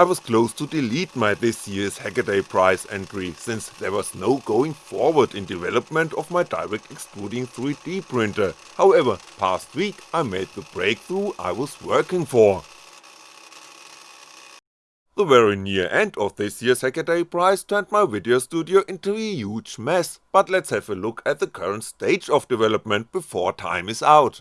I was close to delete my this year's Hackaday prize entry, since there was no going forward in development of my direct extruding 3D printer, however, past week I made the breakthrough I was working for. The very near end of this year's Hackaday prize turned my video studio into a huge mess, but let's have a look at the current stage of development before time is out.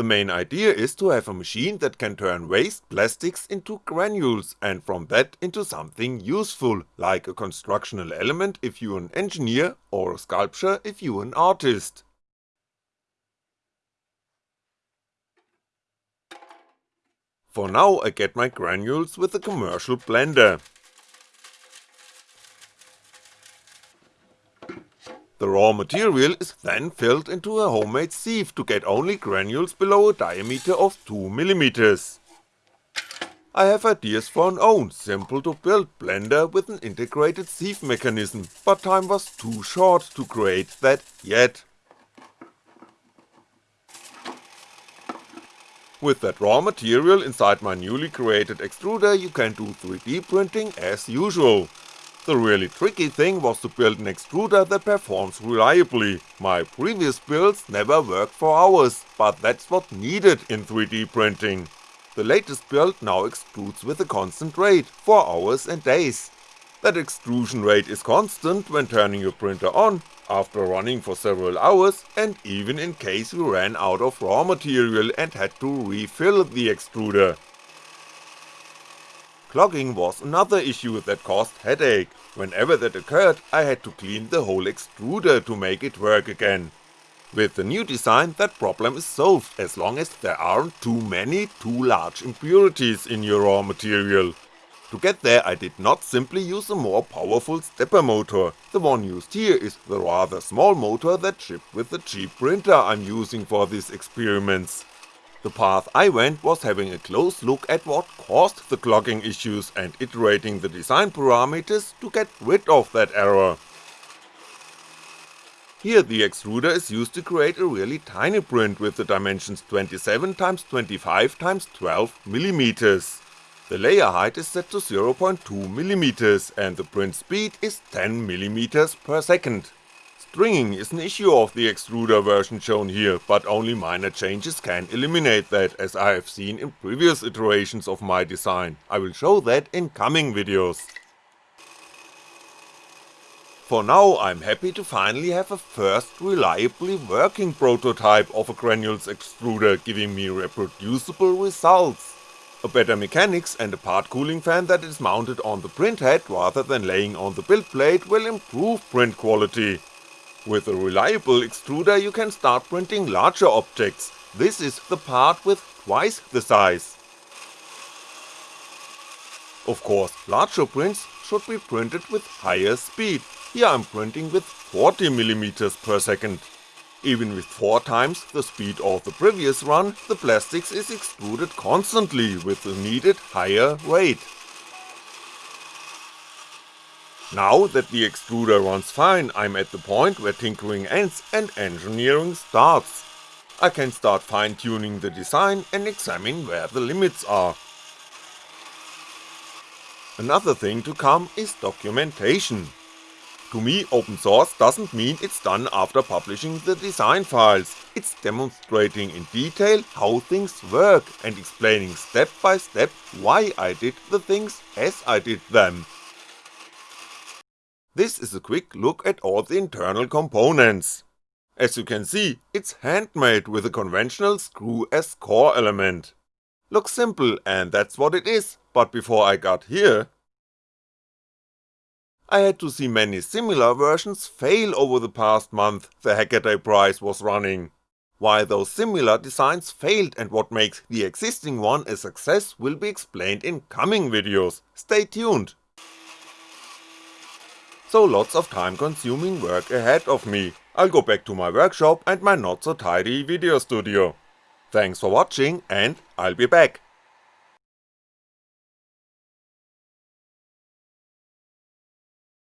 The main idea is to have a machine that can turn waste plastics into granules and from that into something useful, like a constructional element if you're an engineer, or a sculpture if you're an artist. For now I get my granules with a commercial blender. The raw material is then filled into a homemade sieve to get only granules below a diameter of 2mm. I have ideas for an own simple to build blender with an integrated sieve mechanism, but time was too short to create that yet. With that raw material inside my newly created extruder you can do 3D printing as usual. The really tricky thing was to build an extruder that performs reliably, my previous builds never worked for hours, but that's what needed in 3D printing. The latest build now extrudes with a constant rate, for hours and days. That extrusion rate is constant when turning your printer on, after running for several hours, and even in case we ran out of raw material and had to refill the extruder. Clogging was another issue that caused headache, whenever that occurred I had to clean the whole extruder to make it work again. With the new design that problem is solved as long as there aren't too many too large impurities in your raw material, to get there I did not simply use a more powerful stepper motor, the one used here is the rather small motor that shipped with the cheap printer I'm using for these experiments. The path I went was having a close look at what caused the clogging issues and iterating the design parameters to get rid of that error. Here the extruder is used to create a really tiny print with the dimensions 27x25x12mm. The layer height is set to 0.2mm and the print speed is 10mm per second. Stringing is an issue of the extruder version shown here, but only minor changes can eliminate that as I have seen in previous iterations of my design, I will show that in coming videos. For now I'm happy to finally have a first reliably working prototype of a granules extruder giving me reproducible results a better mechanics and a part cooling fan that is mounted on the print head rather than laying on the build plate will improve print quality. With a reliable extruder you can start printing larger objects, this is the part with twice the size. Of course, larger prints should be printed with higher speed, here I'm printing with 40mm per second. Even with 4 times the speed of the previous run, the plastics is extruded constantly with the needed higher rate. Now that the extruder runs fine, I'm at the point where tinkering ends and engineering starts. I can start fine tuning the design and examine where the limits are. Another thing to come is documentation. To me open source doesn't mean it's done after publishing the design files, it's demonstrating in detail how things work and explaining step by step why I did the things as I did them. This is a quick look at all the internal components. As you can see, it's handmade with a conventional screw as core element. Looks simple and that's what it is, but before I got here, I had to see many similar versions fail over the past month the Hackaday prize was running. Why those similar designs failed and what makes the existing one a success will be explained in coming videos, stay tuned. So lots of time consuming work ahead of me, I'll go back to my workshop and my not so tidy video studio. Thanks for watching and I'll be back.